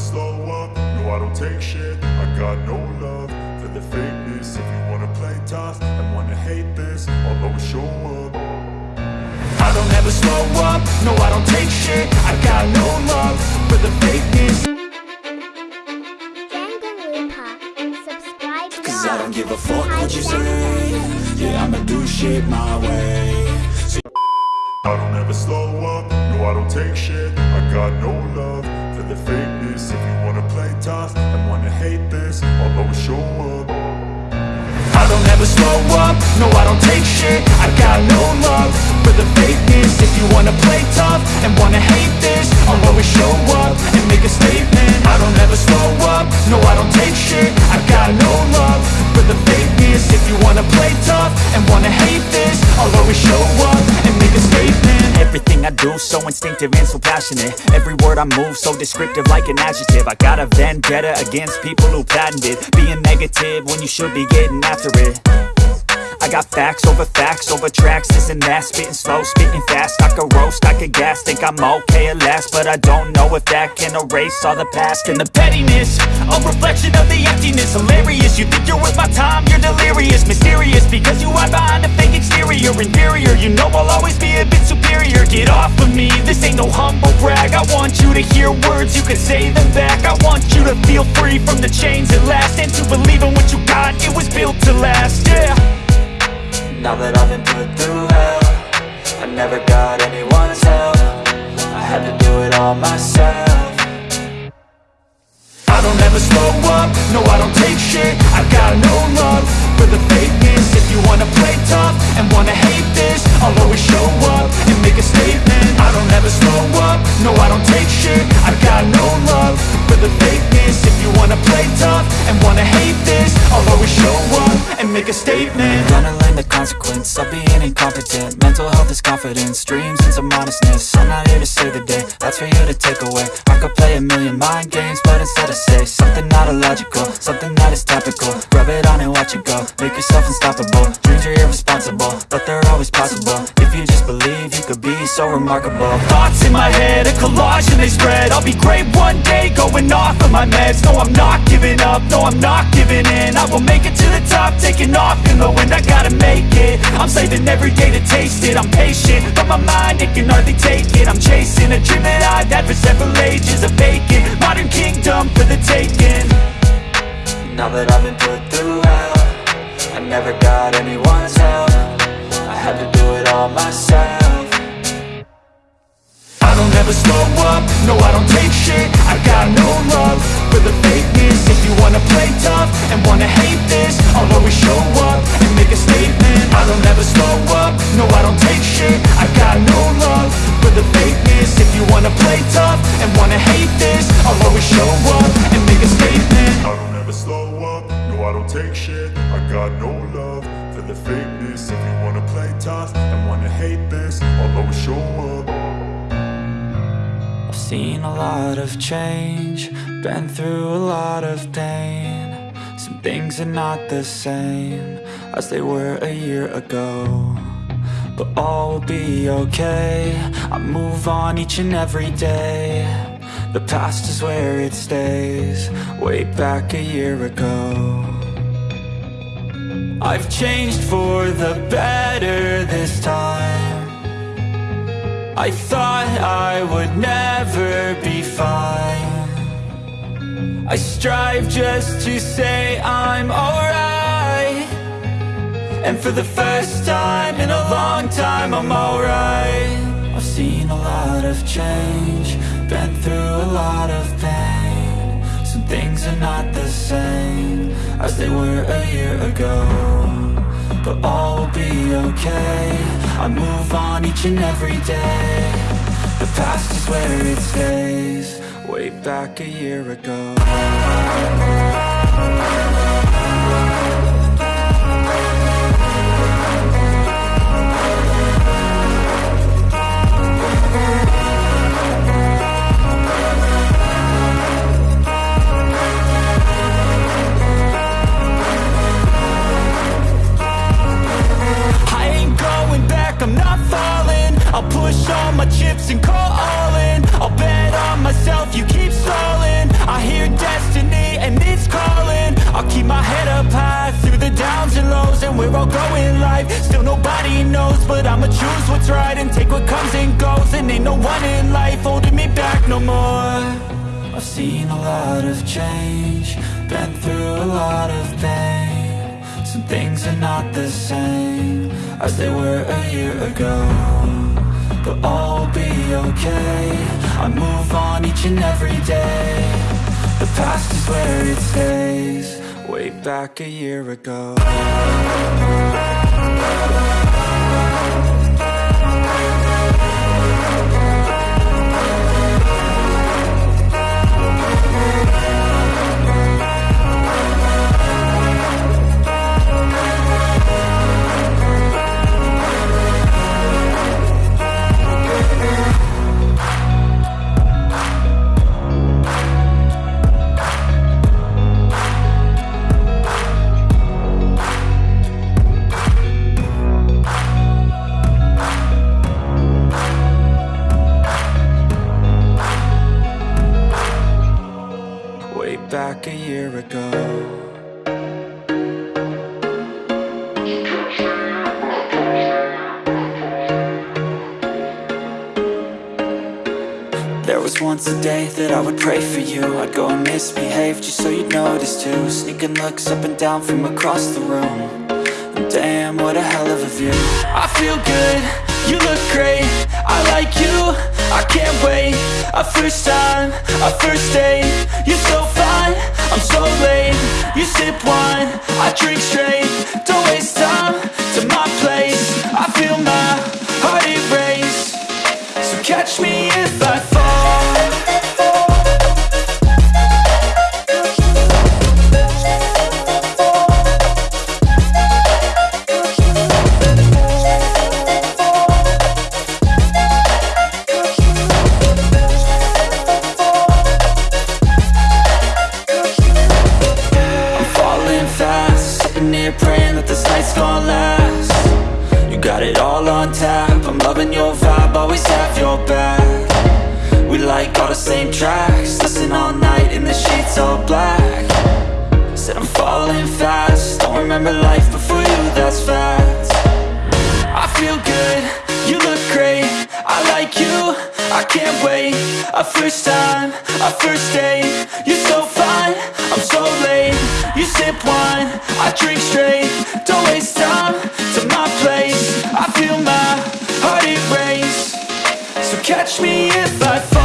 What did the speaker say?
slow up, no I don't take shit. I got no love for the fakeness. If you wanna play tough and wanna hate this I'll always show up. I don't ever slow up, no I don't take shit. I got no love for the fakeness. Cause I don't give a fuck what you say. Yeah, I'ma do shit my way. I don't ever slow up, no I don't take shit. I got no love show up. I don't ever slow up, no I don't take shit. I got no love. For the fakeness If you wanna play tough and wanna hate this I'll always show up and make a statement. I don't ever slow up, no I don't take shit. I got no love. For the fakeness If you wanna play tough and wanna hate this I'll always show up I do so instinctive and so passionate. Every word I move so descriptive like an adjective. I got a vendetta against people who patented Being negative when you should be getting after it. I got facts over facts over tracks, this and that Spitting slow, spitting fast, I could roast, I could gas Think I'm okay at last, but I don't know if that can erase all the past And the pettiness, a reflection of the emptiness. Hilarious, you think you're worth my time, you're delirious. Mysterious, because you brag. I want you to hear words, you can say them back. I want you to feel free from the chains at last And to believe in what you got, it was built to last, yeah. Now that I've been put through hell I never got anyone's help. I had to do it all myself. I don't ever slow up, no I don't take shit. I've got no love for the fakeness. If you wanna play tough and wanna hate this I'll always show no I don't take shit. I've got no love for the fakeness. If you wanna play tough and wanna hate this I'll always show up make a statement. Gonna learn the consequence of being incompetent. Mental health is confidence, dreams and some honestness I'm not here to save the day, that's for you to take away. I could play a million mind games, but instead I say Something not illogical, something that is topical. Rub it on and watch it go, make yourself unstoppable. Dreams are irresponsible, but they're always possible. If you just believe, you could be so remarkable. Thoughts in my head, a collage and they spread. I'll be great one day, going off of my meds. No, I'm not giving up, no, I'm not giving in. I will make it to the top, taking off in the wind I gotta make it, I'm saving every day to taste it. I'm patient, but my mind, it can hardly take it. I'm chasing a dream that I've had for several ages A vacant, modern kingdom for the taking. Now that I've been put through hell I never got anyone's help. I had to do it all myself. I don't ever slow up, no I don't take shit. I got take shit. I got no love for the fakeness. If you wanna play tough and wanna hate this I'll always show up. I've seen a lot of change, been through a lot of pain. Some things are not the same as they were a year ago But all will be okay, I move on each and every day. The past is where it stays, way back a year ago I've changed for the better this time. I thought I would never be fine. I strive just to say I'm alright. And for the first time in a long time I'm alright. I've seen a lot of change Been through a lot of pain things are not the same As they were a year ago but all will be okay. I move on each and every day. The past is where it stays Way back a year ago I'll push all my chips and call all in. I'll bet on myself, you keep stalling. I hear destiny and it's calling. I'll keep my head up high through the downs and lows And we're all going life, still nobody knows But I'ma choose what's right and take what comes and goes. And ain't no one in life holding me back no more. I've seen a lot of change, been through a lot of pain. Some things are not the same as they were a year ago. But all will be okay. I move on each and every day. The past is where it stays. Way back a year ago back a year ago. There was once a day that I would pray for you. I'd go and misbehave just so you'd notice too. Sneaking looks up and down from across the room. And Damn, what a hell of a view. I feel good, you look great. I like you, I can't wait. A first time, a first date. You're so I'm so late You sip wine, I drink straight. Don't waste time to my place. I feel my heart erase So catch me if I fall got it all on tap. I'm loving your vibe, always have your back. We like all the same tracks Listen all night in the sheets all black. Said I'm falling fast Don't remember life before you, that's fact I feel good, you look great I like you, I can't wait. A first time, a first date You're so fine, I'm so late. You sip wine, I drink straight catch me if I fall